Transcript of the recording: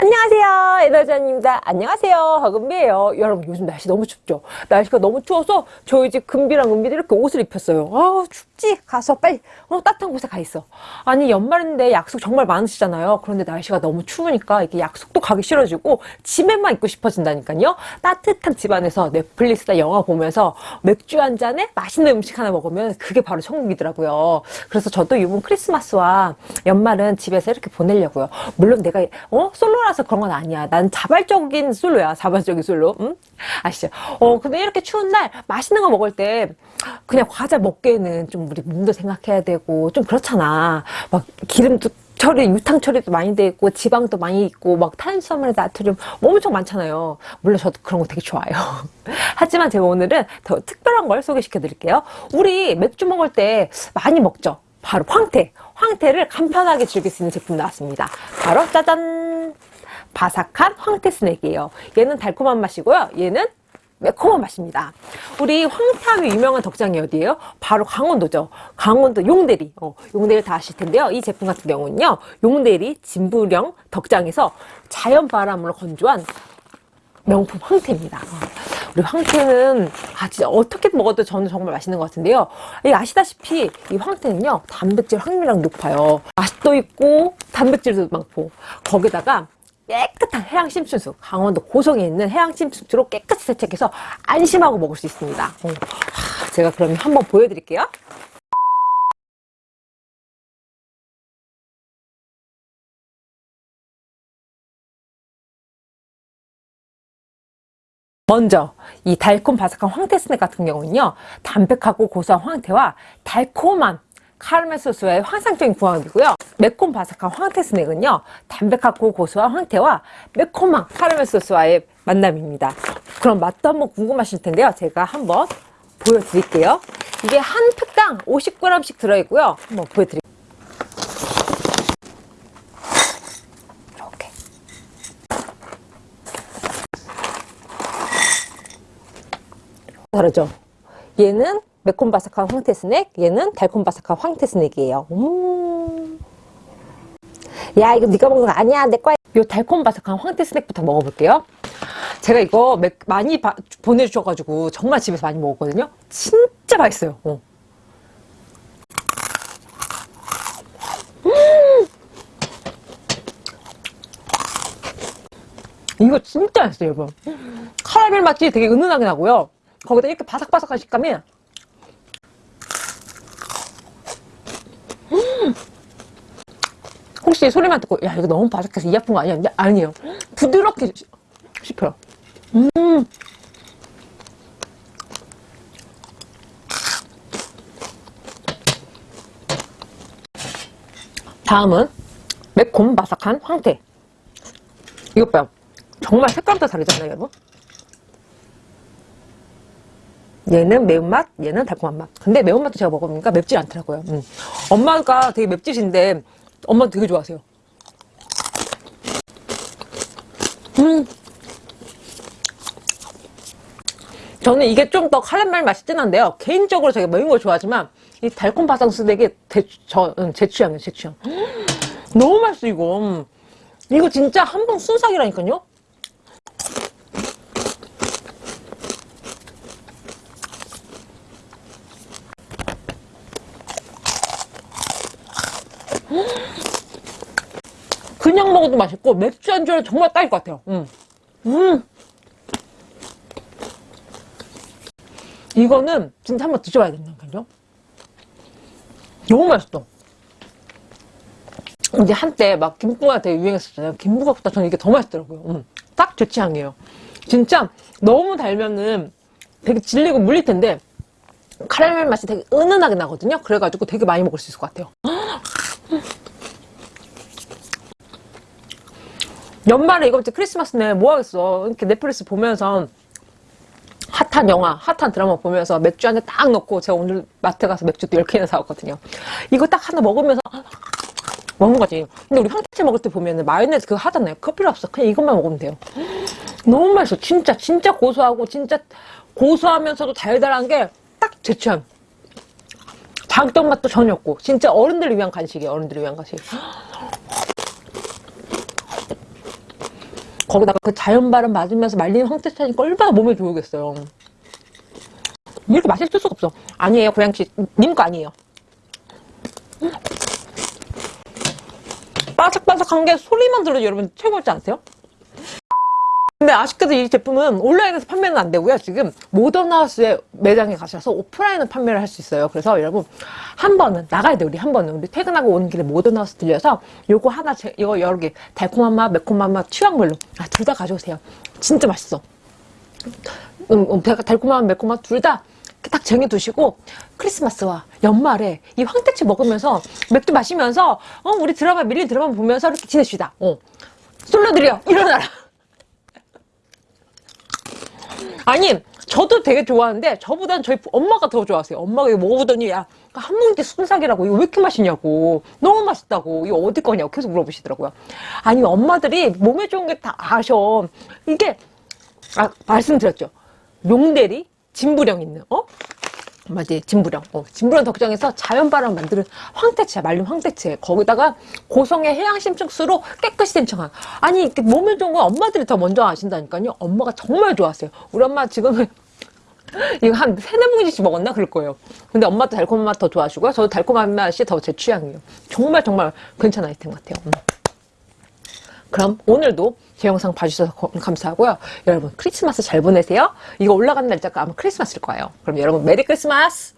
안녕하세요 에너지입니다. 안녕하세요 하금비예요. 여러분 요즘 날씨 너무 춥죠? 날씨가 너무 추워서 저희 집 금비랑 은비도 이렇게 옷을 입혔어요. 아우 춥지? 가서 빨리 어, 따뜻한 곳에 가 있어. 아니 연말인데 약속 정말 많으시잖아요. 그런데 날씨가 너무 추우니까 이게 약속도 가기 싫어지고 집에만 있고 싶어진다니까요. 따뜻한 집 안에서 넷플릭스나 영화 보면서 맥주 한 잔에 맛있는 음식 하나 먹으면 그게 바로 천국이더라고요. 그래서 저도 이번 크리스마스와 연말은 집에서 이렇게 보내려고요. 물론 내가 어 솔로라 따라서 그런 건 아니야. 난 자발적인 솔로야. 자발적인 솔로. 응? 아시죠? 어, 근데 이렇게 추운 날 맛있는 거 먹을 때 그냥 과자 먹기에는 좀 우리 몸도 생각해야 되고 좀 그렇잖아. 막 기름도 처리, 유탕 처리도 많이 돼 있고 지방도 많이 있고 막 탄수화물, 나트륨 뭐 엄청 많잖아요. 물론 저도 그런 거 되게 좋아요. 하지만 제가 오늘은 더 특별한 걸 소개시켜 드릴게요. 우리 맥주 먹을 때 많이 먹죠. 바로 황태. 황태를 간편하게 즐길 수 있는 제품 나왔습니다. 바로 짜잔! 바삭한 황태 스낵이에요. 얘는 달콤한 맛이고요. 얘는 매콤한 맛입니다. 우리 황태하면 유명한 덕장이 어디예요? 바로 강원도죠. 강원도 용대리. 어, 용대리 다 아실 텐데요. 이 제품 같은 경우는요. 용대리 진부령 덕장에서 자연 바람으로 건조한 명품 황태입니다. 어, 우리 황태는 아 진짜 어떻게 먹어도 저는 정말 맛있는 것 같은데요. 이 아시다시피 이 황태는요 단백질 함유량 높아요. 맛도 있고 단백질도 많고 거기다가 깨끗한 해양 심층수 강원도 고성에 있는 해양 심층수로 깨끗이 세척해서 안심하고 먹을 수 있습니다 어. 제가 그러면 한번 보여드릴게요 먼저 이 달콤 바삭한 황태 스낵 같은 경우는요 담백하고 고소한 황태와 달콤한 카르멜 소스와의 환상적인 궁합이고요. 매콤 바삭한 황태 스낵은요. 담백하고 고소한 황태와 매콤한 카르멜 소스와의 만남입니다. 그럼 맛도 한번 궁금하실 텐데요. 제가 한번 보여드릴게요. 이게 한 팩당 50g씩 들어있고요. 한번 보여드릴게요. 이렇게. 다르죠? 얘는 매콤바삭한 황태 스낵 얘는 달콤바삭한 황태 스낵이에요. 음. 야 이거 네가 먹는 거 아니야. 내 거야. 요 달콤바삭한 황태 스낵부터 먹어볼게요. 제가 이거 매, 많이 바, 보내주셔가지고 정말 집에서 많이 먹었거든요. 진짜 맛있어요. 어. 음. 이거 진짜 맛있어요 여러분 카라멜 맛이 되게 은은하게 나고요. 거기다 이렇게 바삭바삭한 식감이 혹시 소리만 듣고 야 이거 너무 바삭해서 이 아픈 거 아니야? 아니에요. 부드럽게 씹혀요. 음. 다음은 매콤 바삭한 황태. 이것 봐요. 정말 색깔도 다르잖아요 여러분. 얘는 매운맛 얘는 달콤한 맛. 근데 매운맛도 제가 먹어보니까 맵질 않더라고요. 음. 엄마가 되게 맵짓인데 엄마 되게 좋아하세요. 음. 저는 이게 좀더 카라멜 맛이 진한데요. 개인적으로 제가 매운 걸 좋아하지만 이 달콤 바삭 스낵이 응, 제 취향이에요, 제 취향. 음, 너무 맛있어, 이거. 이거 진짜 한 번 순삭이라니까요? 그냥 먹어도 맛있고 맥주 안주에 정말 딱일 것 같아요. 음. 음. 이거는 진짜 한번 드셔봐야 된다니까요 너무 맛있어. 이제 한때 막 김부가 되게 유행했었잖아요. 김부각보다. 저는 이게 더 맛있더라고요. 음. 딱제 취향이에요. 진짜 너무 달면은 되게 질리고 물릴 텐데 카라멜 맛이 되게 은은하게 나거든요? 그래가지고 되게 많이 먹을 수 있을 것 같아요 연말에 이거 이제 크리스마스네 뭐 하겠어? 이렇게 넷플릭스 보면서 핫한 영화, 핫한 드라마 보면서 맥주 한 잔 딱 넣고 제가 오늘 마트 가서 맥주도 10개나 사왔거든요. 이거 딱 하나 먹으면서 먹는 거지. 근데 우리 황태채 먹을 때 보면 마요네즈 그거 하잖아요. 그거 필요 없어. 그냥 이것만 먹으면 돼요. 너무 맛있어. 진짜 진짜 고소하고 진짜 고소하면서도 달달한 게 딱 제 취향. 자극적 맛도 전혀 없고. 진짜 어른들을 위한 간식이에요 어른들을 위한 간식 거기다가 그 자연 바람 맞으면서 말린 황태채 하니까 얼마나 몸에 좋으겠어요. 이렇게 맛있을 수가 없어. 아니에요, 고양씨. 님 거 아니에요. 음. 바삭바삭한 게 소리만 들어도 여러분 최고지 않으세요? 근데 아쉽게도 이 제품은 온라인에서 판매는 안 되고요. 지금 모던하우스의 매장에 가셔서 오프라인으로 판매를 할 수 있어요. 그래서 여러분 한 번은 나가야 돼 우리 한 번은 우리 퇴근하고 오는 길에 모던하우스 들려서 요거 하나 제, 이거 여러 개 달콤한 맛, 매콤한 맛 취향별로 아, 둘 다 가져오세요. 진짜 맛있어. 음, 음, 달콤한 매콤한 맛둘다 딱 쟁여두시고 크리스마스와 연말에 이 황태치 먹으면서 맥주 마시면서 어 우리 드라마 밀린 드라마 보면서 이렇게 지내시다. 어 솔로들이요 일어나라. 아니 저도 되게 좋아하는데 저보단 저희 엄마가 더 좋아하세요. 엄마가 이거 먹어보더니 야한 봉지 순삭이라고 이거 왜 이렇게 맛있냐고 너무 맛있다고 이거 어디 거냐고 계속 물어보시더라고요. 아니 엄마들이 몸에 좋은 게 다 아셔. 이게 아 말씀드렸죠. 용대리 진부령 있는 어? 맞지 진부령. 어, 진부령 덕정에서 자연바람 만드는 황태채 말린 황태채. 거기다가 고성의 해양심층수로 깨끗이 된 청한 아니 이렇게 몸에 좋은 건 엄마들이 더 먼저 아신다니까요. 엄마가 정말 좋아하세요. 우리 엄마 지금은 이거 한 세네 봉지씩 먹었나? 그럴 거예요. 근데 엄마도 달콤한 맛 더 좋아하시고요. 저도 달콤한 맛이 더 제 취향이에요. 정말 정말 괜찮은 아이템 같아요. 음. 그럼 오늘도 제 영상 봐주셔서 거- 감사하고요. 여러분 크리스마스 잘 보내세요. 이거 올라가는 날짜가 아마 크리스마스일 거예요. 그럼 여러분 메리 크리스마스!